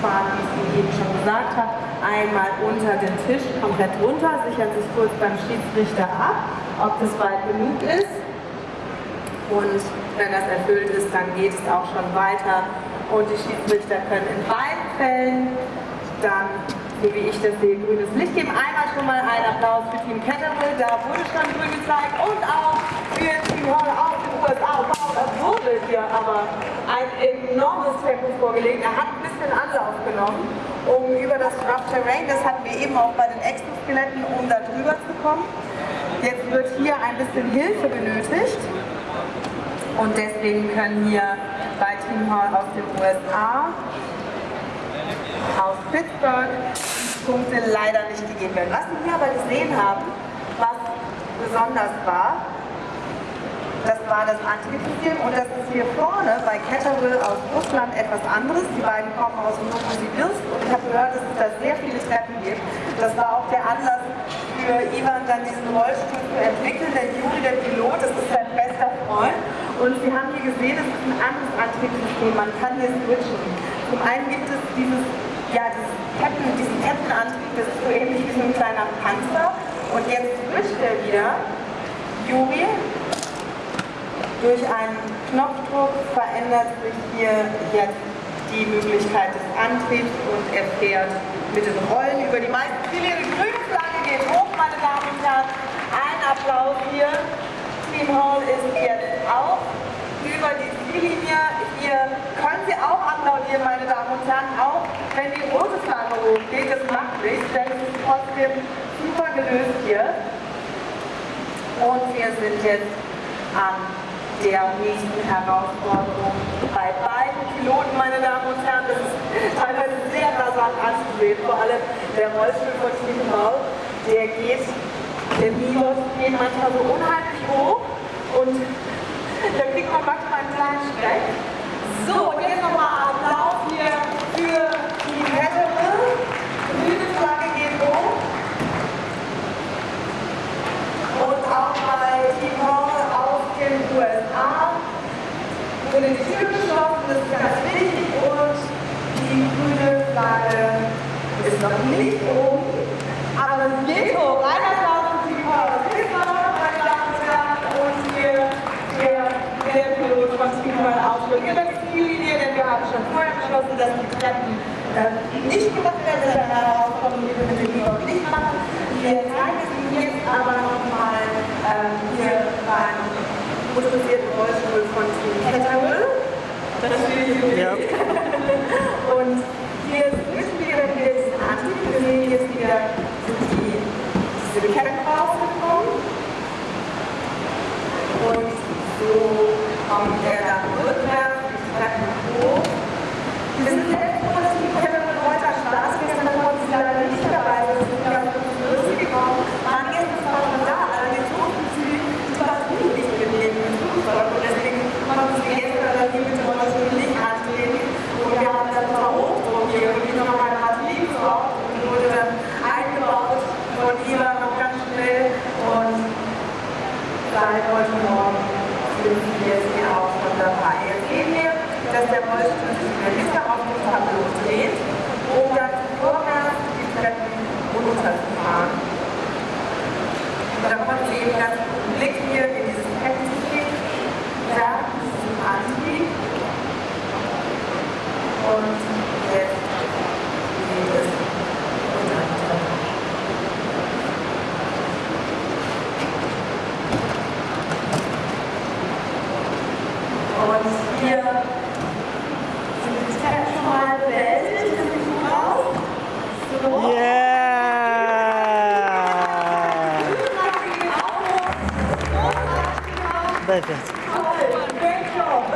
fahren, wie ich Ihnen eben schon gesagt habe. Einmal unter den Tisch, komplett runter, sichern sich kurz beim Schiedsrichter ab, ob das weit genug ist. Und wenn das erfüllt ist, dann geht es auch schon weiter. Und die Schiedsrichter können in beiden Fällen dann so wie ich das sehe, grünes Licht geben. Einmal schon mal einen Applaus für Team Caterpillar, da wurde schon grün gezeigt und auch für Team Hall aus den USA. Wow, das wurde hier aber ein enormes Tempo vorgelegt. Er hat ein bisschen Anlauf genommen, um über das Rough Terrain, das hatten wir eben auch bei den Exoskeletten, um da drüber zu kommen. Jetzt wird hier ein bisschen Hilfe benötigt und deswegen können hier bei Team Hall aus den USA aus Pittsburgh Punkte leider nicht gegeben werden. Was wir hier aber gesehen haben, was besonders war, das war das Antriebssystem und das ist hier vorne bei Caterpillar aus Russland etwas anderes. Die beiden kommen aus Novosibirsk und ich habe gehört, dass es da sehr viele Treppen gibt. Das war auch der Anlass für Ivan dann diesen Rollstuhl zu entwickeln. Der Juri, der Pilot, das ist sein bester Freund. Und Sie haben hier gesehen, es ist ein anderes Antriebssystem. Man kann hier switchen. Zum einen gibt es dieses ja, Ketten, diesen Kettenantrieb, das ist so ähnlich wie so ein kleiner Panzer. Und jetzt switcht er wieder. Juri, durch einen Knopfdruck verändert sich hier jetzt die Möglichkeit des Antriebs und er fährt mit den Rollen über die meisten Ziele. Die grüne Flagge geht hoch, meine Damen und Herren. Ein Applaus hier. Team Hall ist jetzt auch über die Ziellinie. Hier können Sie auch applaudieren, meine Damen und Herren, auch wenn die rote Flagge hochgeht. Das macht nichts, denn es ist trotzdem super gelöst hier. Und wir sind jetzt an der nächsten Herausforderung bei beiden Piloten, meine Damen und Herren. Das ist teilweise sehr rasant anzusehen, vor allem der Rollstuhl von Team Hall, der geht, der Milos geht manchmal so unheimlich hoch und da kriegt man manchmal einen kleinen Schreck. So, und jetzt nochmal Applaus hier für die Caterpillar. Grüne Flagge geht hoch. Und auch bei Team Hall aus den USA wurde die Tür geschlossen, das ist ganz wichtig. Und die grüne Flagge ist noch nicht oben, aber es geht hoch. Ein Applaus für Team Hall. mal Ausflug über die Ziellinie, denn wir haben schon vorher beschlossen, dass die Treppen äh, nicht gemacht werden. Das ist eine Herausforderung, die wir mit dem nicht machen. Wir zeigen es Ihnen jetzt aber nochmal äh, hier beim motorisierten Rollstuhl von Team Caterpillar. Das ich ja. Und hier müssen wir dann wieder diesen Antrieb. Wir sehen jetzt wieder die, diese Ketten rausgekommen. Und so kommt er dann rückwärts, die Treppen hoch. Wir sind sehr froh, dass die Treppe mit heute Spaß gestern konnten sie leider nicht dabei sein. Sie sind ganz lustig gekommen. Waren gestern zwar schon da, allerdings durften sie die Batterie nicht mitnehmen im Flugzeug und deswegen konnten sie gestern dann die mit dem Rollstuhl nicht antreten. Und wir haben dann zwar Hochdruck hier wirklich noch eine Batterie besorgt und wurde dann eingebaut von Eva noch ganz schnell und seit heute Morgen sind wir jetzt hier auch schon dabei. Jetzt sehen wir, dass der Rollstuhl sich in der Mitte auf dem Tableau dreht, dann Love. Great job.